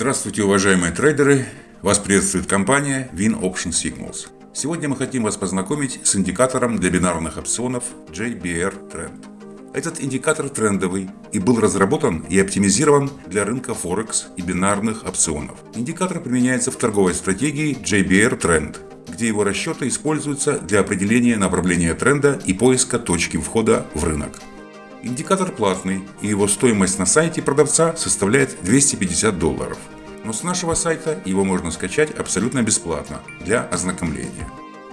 Здравствуйте, уважаемые трейдеры! Вас приветствует компания Win Option Signals. Сегодня мы хотим вас познакомить с индикатором для бинарных опционов JBR Trend. Этот индикатор трендовый и был разработан и оптимизирован для рынка Форекс и бинарных опционов. Индикатор применяется в торговой стратегии JBR Trend, где его расчеты используются для определения направления тренда и поиска точки входа в рынок. Индикатор платный, и его стоимость на сайте продавца составляет 250 долларов. Но с нашего сайта его можно скачать абсолютно бесплатно для ознакомления.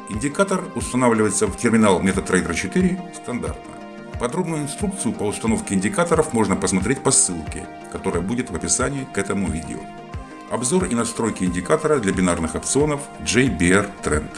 Индикатор устанавливается в терминал MetaTrader 4 стандартно. Подробную инструкцию по установке индикаторов можно посмотреть по ссылке, которая будет в описании к этому видео. Обзор и настройки индикатора для бинарных опционов JBR Trend.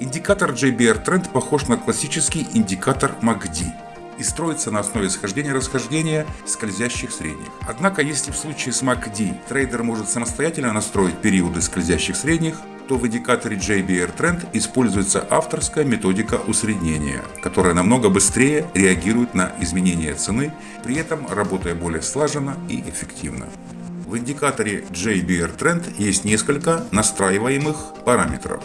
Индикатор JBR Trend похож на классический индикатор MACD – и строится на основе схождения-расхождения скользящих средних. Однако, если в случае с MACD трейдер может самостоятельно настроить периоды скользящих средних, то в индикаторе JBR Trend используется авторская методика усреднения, которая намного быстрее реагирует на изменения цены, при этом работая более слаженно и эффективно. В индикаторе JBR Trend есть несколько настраиваемых параметров.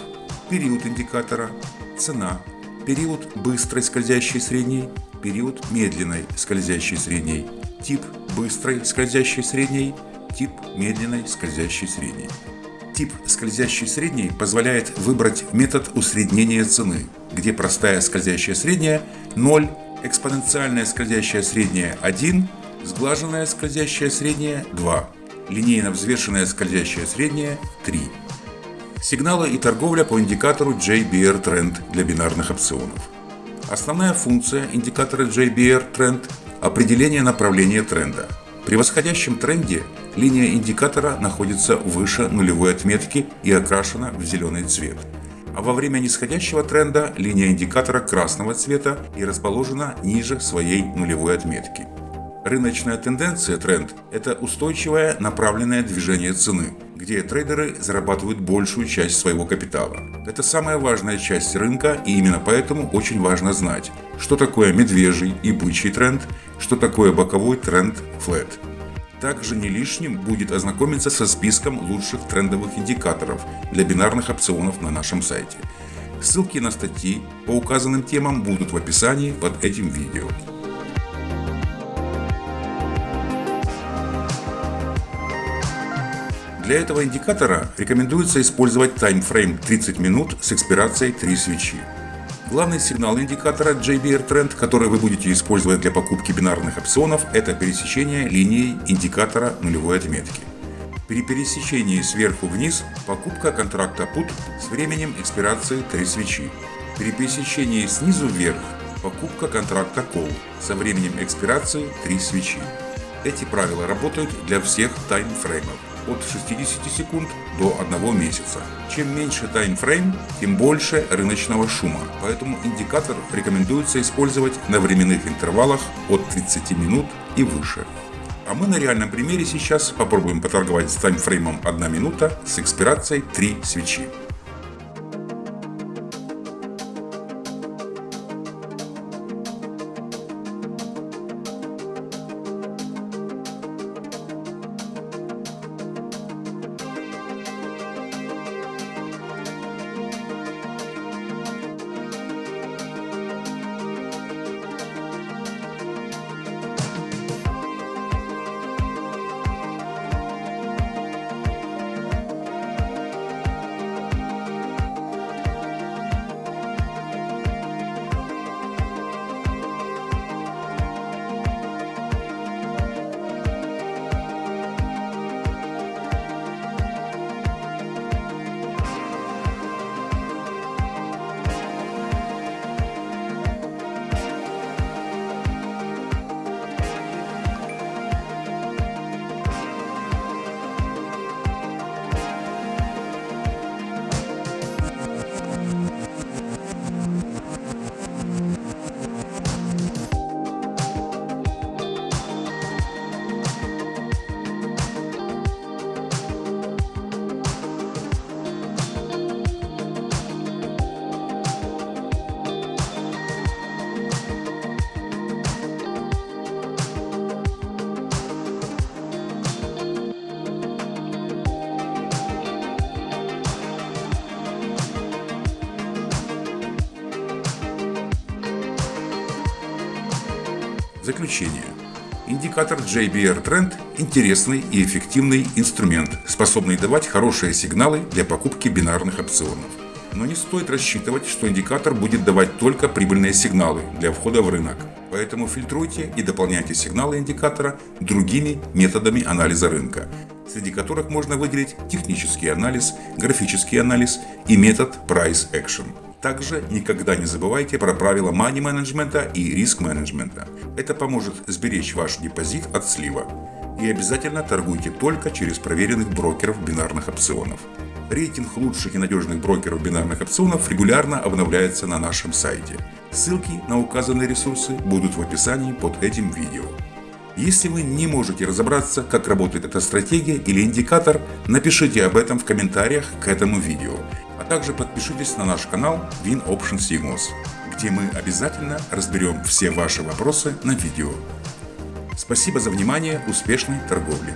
Период индикатора, цена, период быстрой скользящей средней, период медленной скользящей средней, тип быстрой скользящей средней, тип медленной скользящей средней. Тип скользящей средней позволяет выбрать метод усреднения цены, где простая скользящая средняя 0, экспоненциальная скользящая средняя 1, сглаженная скользящая средняя 2, линейно взвешенная скользящая средняя 3. Сигналы и торговля по индикатору JBR Trend для бинарных опционов. Основная функция индикатора JBR Trend – определение направления тренда. При восходящем тренде линия индикатора находится выше нулевой отметки и окрашена в зеленый цвет. А во время нисходящего тренда линия индикатора красного цвета и расположена ниже своей нулевой отметки. Рыночная тенденция тренд – это устойчивое направленное движение цены, где трейдеры зарабатывают большую часть своего капитала. Это самая важная часть рынка и именно поэтому очень важно знать, что такое медвежий и бычий тренд, что такое боковой тренд флет. Также не лишним будет ознакомиться со списком лучших трендовых индикаторов для бинарных опционов на нашем сайте. Ссылки на статьи по указанным темам будут в описании под этим видео. Для этого индикатора рекомендуется использовать таймфрейм 30 минут с экспирацией 3 свечи. Главный сигнал индикатора JBR Trend, который вы будете использовать для покупки бинарных опционов, это пересечение линии индикатора нулевой отметки. При пересечении сверху вниз покупка контракта PUT с временем экспирации 3 свечи. При пересечении снизу вверх покупка контракта Call со временем экспирации 3 свечи. Эти правила работают для всех таймфреймов от 60 секунд до 1 месяца. Чем меньше таймфрейм, тем больше рыночного шума, поэтому индикатор рекомендуется использовать на временных интервалах от 30 минут и выше. А мы на реальном примере сейчас попробуем поторговать с таймфреймом 1 минута с экспирацией 3 свечи. Заключение. Индикатор JBR Trend – интересный и эффективный инструмент, способный давать хорошие сигналы для покупки бинарных опционов. Но не стоит рассчитывать, что индикатор будет давать только прибыльные сигналы для входа в рынок. Поэтому фильтруйте и дополняйте сигналы индикатора другими методами анализа рынка, среди которых можно выделить технический анализ, графический анализ и метод Price Action. Также никогда не забывайте про правила money менеджмента и риск менеджмента. Это поможет сберечь ваш депозит от слива. И обязательно торгуйте только через проверенных брокеров бинарных опционов. Рейтинг лучших и надежных брокеров бинарных опционов регулярно обновляется на нашем сайте. Ссылки на указанные ресурсы будут в описании под этим видео. Если вы не можете разобраться, как работает эта стратегия или индикатор, напишите об этом в комментариях к этому видео. Также подпишитесь на наш канал Win Option Signals, где мы обязательно разберем все ваши вопросы на видео. Спасибо за внимание, успешной торговли!